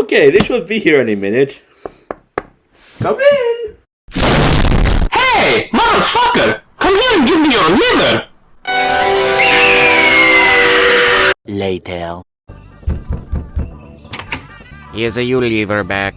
Okay, they should be here any minute. Come in! Hey, motherfucker! Come here and give me your liver! Later. Here's a Unilever back.